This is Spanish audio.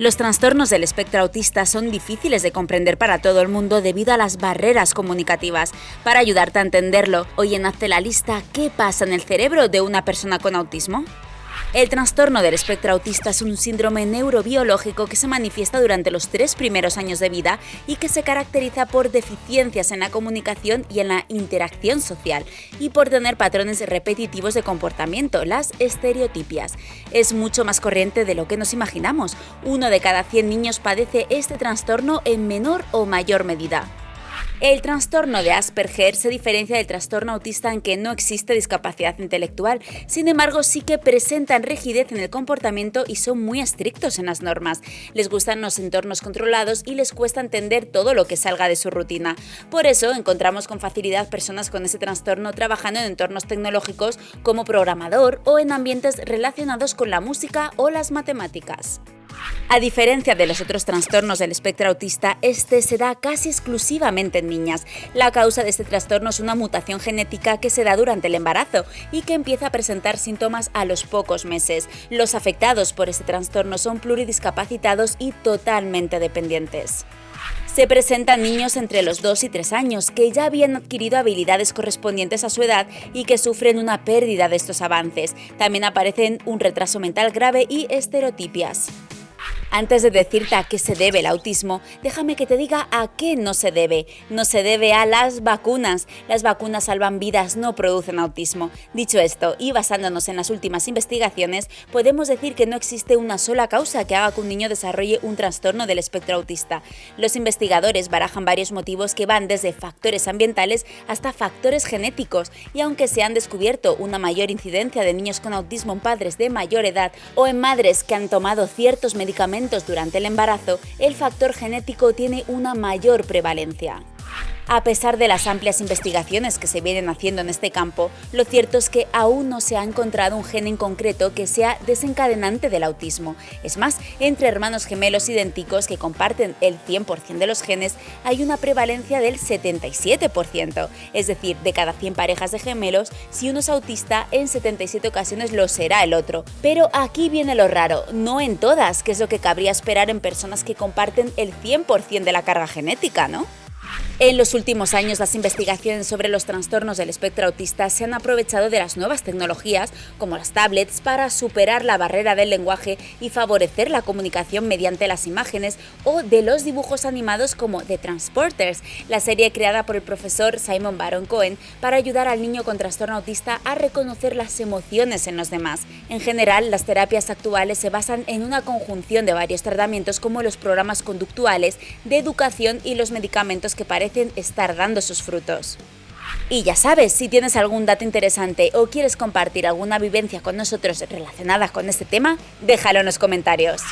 Los trastornos del espectro autista son difíciles de comprender para todo el mundo debido a las barreras comunicativas. Para ayudarte a entenderlo, hoy en Hazte la lista, ¿qué pasa en el cerebro de una persona con autismo? El trastorno del espectro autista es un síndrome neurobiológico que se manifiesta durante los tres primeros años de vida y que se caracteriza por deficiencias en la comunicación y en la interacción social y por tener patrones repetitivos de comportamiento, las estereotipias. Es mucho más corriente de lo que nos imaginamos. Uno de cada 100 niños padece este trastorno en menor o mayor medida. El trastorno de Asperger se diferencia del trastorno autista en que no existe discapacidad intelectual, sin embargo sí que presentan rigidez en el comportamiento y son muy estrictos en las normas. Les gustan los entornos controlados y les cuesta entender todo lo que salga de su rutina. Por eso encontramos con facilidad personas con ese trastorno trabajando en entornos tecnológicos como programador o en ambientes relacionados con la música o las matemáticas. A diferencia de los otros trastornos del espectro autista, este se da casi exclusivamente en niñas. La causa de este trastorno es una mutación genética que se da durante el embarazo y que empieza a presentar síntomas a los pocos meses. Los afectados por este trastorno son pluridiscapacitados y totalmente dependientes. Se presentan niños entre los 2 y 3 años que ya habían adquirido habilidades correspondientes a su edad y que sufren una pérdida de estos avances. También aparecen un retraso mental grave y estereotipias. Antes de decirte a qué se debe el autismo, déjame que te diga a qué no se debe. No se debe a las vacunas. Las vacunas salvan vidas, no producen autismo. Dicho esto, y basándonos en las últimas investigaciones, podemos decir que no existe una sola causa que haga que un niño desarrolle un trastorno del espectro autista. Los investigadores barajan varios motivos que van desde factores ambientales hasta factores genéticos, y aunque se han descubierto una mayor incidencia de niños con autismo en padres de mayor edad o en madres que han tomado ciertos medicamentos durante el embarazo, el factor genético tiene una mayor prevalencia. A pesar de las amplias investigaciones que se vienen haciendo en este campo, lo cierto es que aún no se ha encontrado un gen en concreto que sea desencadenante del autismo. Es más, entre hermanos gemelos idénticos que comparten el 100% de los genes, hay una prevalencia del 77%. Es decir, de cada 100 parejas de gemelos, si uno es autista, en 77 ocasiones lo será el otro. Pero aquí viene lo raro, no en todas, que es lo que cabría esperar en personas que comparten el 100% de la carga genética, ¿no? En los últimos años, las investigaciones sobre los trastornos del espectro autista se han aprovechado de las nuevas tecnologías, como las tablets, para superar la barrera del lenguaje y favorecer la comunicación mediante las imágenes o de los dibujos animados como The Transporters, la serie creada por el profesor Simon Baron Cohen para ayudar al niño con trastorno autista a reconocer las emociones en los demás. En general, las terapias actuales se basan en una conjunción de varios tratamientos como los programas conductuales, de educación y los medicamentos que estar dando sus frutos. Y ya sabes, si tienes algún dato interesante o quieres compartir alguna vivencia con nosotros relacionada con este tema, déjalo en los comentarios.